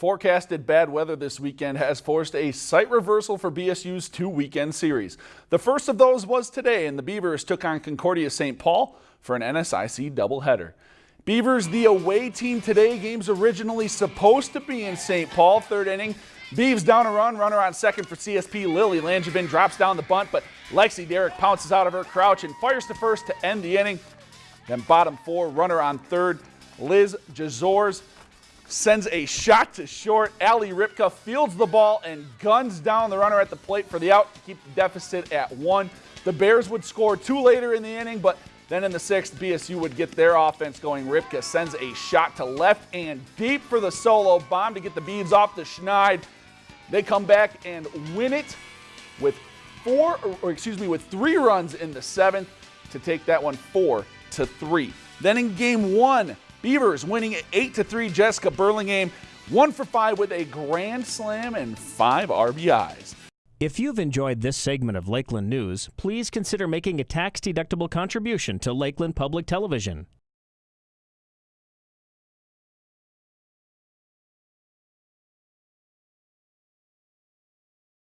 Forecasted bad weather this weekend has forced a site reversal for BSU's two weekend series. The first of those was today, and the Beavers took on Concordia St. Paul for an NSIC doubleheader. Beavers, the away team today, game's originally supposed to be in St. Paul. Third inning, Beavs down a run, runner on second for CSP. Lily Langevin drops down the bunt, but Lexi Derrick pounces out of her crouch and fires to first to end the inning. Then bottom four, runner on third, Liz Jazors sends a shot to short. Ali Ripka fields the ball and guns down the runner at the plate for the out to keep the deficit at one. The Bears would score two later in the inning, but then in the sixth, BSU would get their offense going. Ripka sends a shot to left and deep for the solo bomb to get the Beavs off the Schneid. They come back and win it with four, or excuse me, with three runs in the seventh to take that one four to three. Then in game one, Beavers winning 8 to 3. Jessica Burlingame, 1 for 5 with a grand slam and 5 RBIs. If you've enjoyed this segment of Lakeland News, please consider making a tax-deductible contribution to Lakeland Public Television.